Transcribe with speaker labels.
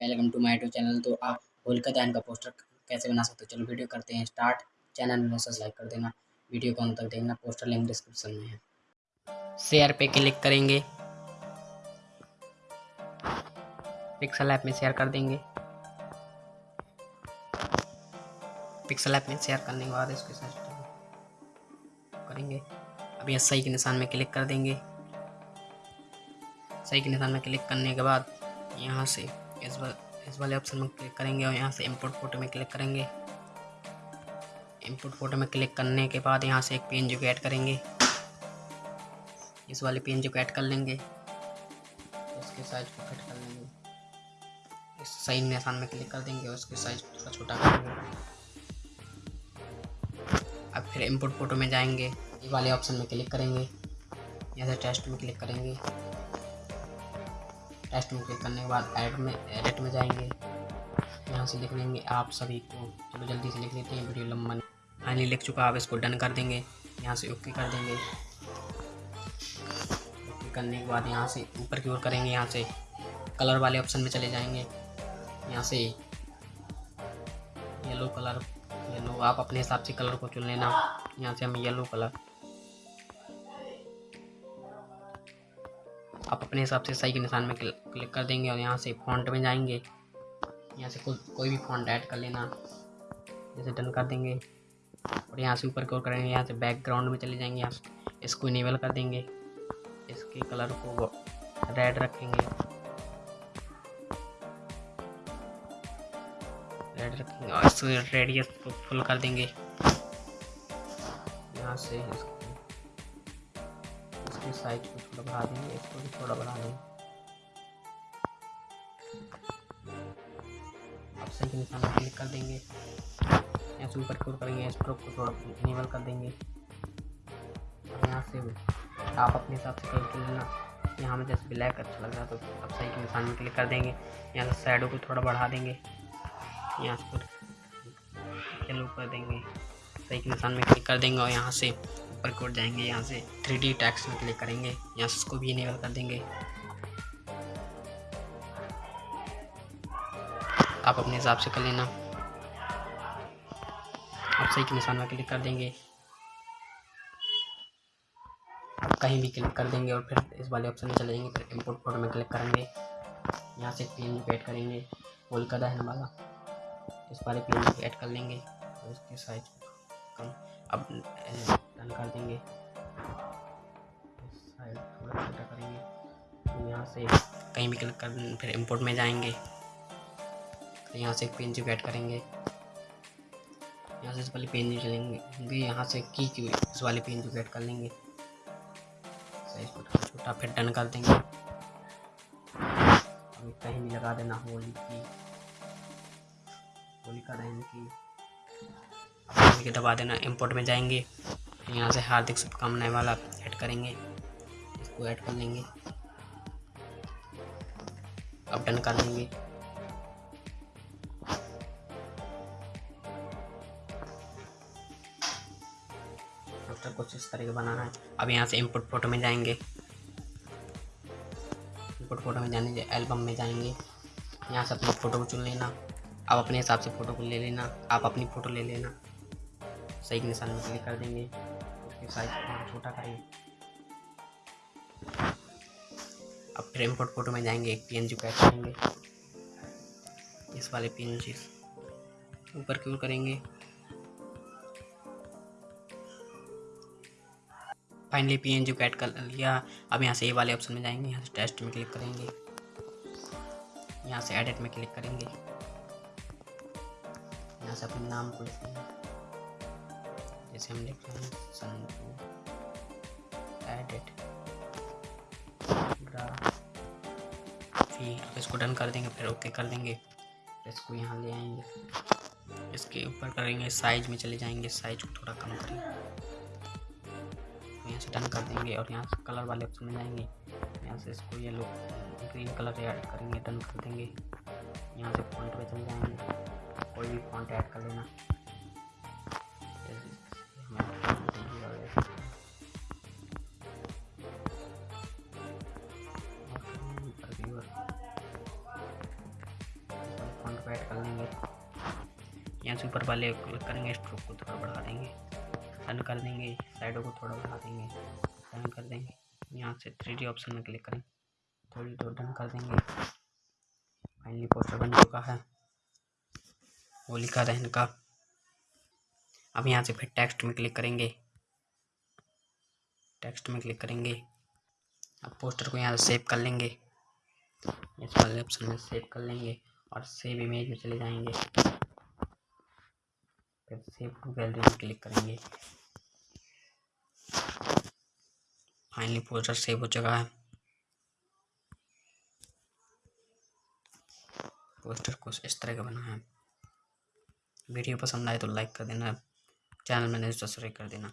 Speaker 1: Welcome to my YouTube channel तो आप होलिका दहन का पोस्टर कैसे बना सकते हो? चलो वीडियो करते हैं स्टार्ट चैनल में सब्सक्राइब कर देना। वीडियो को अंत तक देखना पोस्टर लिंक डिस्क्रिप्शन में है। शेयर पे क्लिक करेंगे। पिक्सल ऐप में शेयर कर देंगे। पिक्सल ऐप में शेयर करने के बाद इसके साथ करेंगे। अब यहाँ सही के निशान में क्लिक कर देंगे। सही के निशान में क्लिक करने के बाद यहाँ से इस वाले इस वाले ऑप्शन में क्लिक करेंगे और यहाँ से इंपोर्ट फ़ोटो में क्लिक करेंगे। इंपोर्ट फ़ोटो में क्लिक करने के बाद यहाँ से एक पेन जो ऐड करेंगे। इस वाले पेन जो ऐड कर लेंगे। उसके साइज़ को कट कर लेंगे। इस सही निशान में क्लिक कर देंगे उसके साइज़ थोड़ा छोटा करेंगे अब फिर इंपोर्ट फ़ोटो में जाएँगे। ये वाले ऑप्शन में क्लिक करेंगे। यहाँ से टेस्ट में क्लिक करेंगे। टेस्ट में क्लिक करने के बाद एड में एडिट में जाएँगे। यहाँ से लिख लेंगे आप सभी को। चलो जल्दी से लिख लेते हैं, वीडियो लंबा फाइनली लिख चुका आप इसको डन कर देंगे। यहाँ से ओके कर देंगे। ओके करने के बाद यहाँ से ऊपर की ओर करेंगे, यहाँ से कलर वाले ऑप्शन में चले जाएँगे। यहाँ से येलो कलर येलो आप अपने हिसाब से कलर को चुन लेना। यहाँ से हम येलो कलर आप अपने हिसाब से सही के निशान में क्लिक कर देंगे और यहाँ से फॉन्ट में जाएँगे। यहाँ से कोई कोई भी फॉन्ट ऐड कर लेना। जैसे डन कर देंगे। और यहाँ से ऊपर की करेंगे, यहाँ से बैकग्राउंड में चले जाएँगे। यहाँ से इसको इनेबल कर देंगे। इसके कलर को रेड रखेंगे। रेड रखेंगे और इस रेडियस को फुल कर देंगे। यहाँ से इसको इसकी साइज़ को थोड़ा बढ़ा देंगे इसको भी थोड़ा बढ़ा देंगे। सही के निशान क्लिक कर देंगे। यहाँ से ऊपर की ओर करेंगे स्ट्रोक को थोड़ा इनेबल कर देंगे। यहाँ से आप अपने हिसाब से कलर चुन लेना। यहाँ में जैसे ब्लैक अच्छा लग रहा है तो अब सही के निशान में क्लिक कर देंगे। यहाँ से साइडों को थोड़ा बढ़ा देंगे। यहाँ से येलो कर देंगे। सही के निशान में क्लिक कर देंगे और यहाँ से ऊपर की ओर जाएँगे यहाँ से थ्री डी टैक्स में क्लिक करेंगे, यहाँ से उसको भी इनेबल कर देंगे। आप अपने हिसाब से कर लेना। आप सही के निशान में क्लिक कर देंगे। आप कहीं भी क्लिक कर देंगे और फिर इस वाले ऑप्शन में चले जाएँगे, फिर इंपोर्ट फ़ोटो में क्लिक करेंगे। यहाँ से पी पेन ऐड करेंगे। होल का दहन वाला इस वाले पी पेन ऐड कर लेंगे। उसके साइज़ कम अब डन कर देंगे। साइड थोड़ा छोटा करेंगे। तो यहाँ से कहीं भी क्लिक कर फिर इंपोर्ट में जाएँगे। तो यहाँ से पेन जो ऐड करेंगे। यहाँ से इस वाले पेन जो चलेंगे यहाँ से की इस वाले पेन जो ऐड कर लेंगे। साइज़ को थोड़ा छोटा फिर डन कर देंगे। अभी कहीं भी लगा देना होली की। होली का दहन की। दबा देना इंपोर्ट में जाएँगे। यहाँ से हार्दिक शुभकामनाएँ वाला ऐड करेंगे, इसको ऐड कर लेंगे। अब डन कर पोस्टर कुछ इस तरह का बनाना है। अब यहाँ से इनपुट फ़ोटो में जाएँगे। इंपोर्ट फ़ोटो में जाने एल्बम में जाएँगे। यहाँ से अपनी फ़ोटो को चुन लेना। आप अपने हिसाब से फ़ोटो को ले लेना। आप अपनी फ़ोटो ले लेना। सही निशान में क्लिक कर देंगे। उसके साइज़ को छोटा करेंगे अब फ्रेम फोट फ़ोटो में जाएँगे, एक पी एन जी कैच करेंगे। इस वाले पी एन जी ऊपर की ओर करेंगे। Finally P N G cut कर लिया। अब यहाँ से ये वाले ऑप्शन में जाएँगे, यहाँ से टेस्ट में क्लिक करेंगे। यहाँ से एडिट में क्लिक करेंगे। यहाँ से अपने नाम को लिख रहे हैं संतु एडिट फिर इसको डन कर देंगे, फिर ओके कर देंगे। इसको यहाँ ले आएँगे। इसके ऊपर करेंगे साइज़ में चले जाएँगे। साइज़ को थोड़ा कम करेंगे यहाँ से डन कर देंगे और यहाँ से कलर वाले ऑप्शन में जाएँगे। यहाँ से इसको ये लोग ग्रीन कलर ऐड करेंगे डन कर देंगे। यहाँ से फॉन्ट पे चले जाएँगे। कोई भी फॉन्ट ऐड कर लेना। यहाँ से ऊपर वाले करेंगे स्ट्रोक को थोड़ा बढ़ा देंगे। रन कर देंगे साइडों को थोड़ा बढ़ा देंगे। रन कर देंगे, यहाँ से थ्री डी ऑप्शन में क्लिक करें। थोड़ी तो डन कर देंगे। फाइनली पोस्टर बन चुका है। वो लिखा था इनका अब यहाँ से फिर टेक्स्ट में क्लिक करेंगे। टेक्स्ट में क्लिक करेंगे। अब पोस्टर को यहाँ से सेव कर लेंगे। इस वाले ऑप्शन में सेव कर लेंगे और सेव इमेज में चले जाएँगे। फिर सेव टू गैलरी में क्लिक करेंगे। फाइनली पोस्टर सेव हो चुका है। पोस्टर कुछ इस तरह का बना है। वीडियो पसंद आए तो लाइक कर देना। चैनल मैंने सब्सक्राइब कर देना।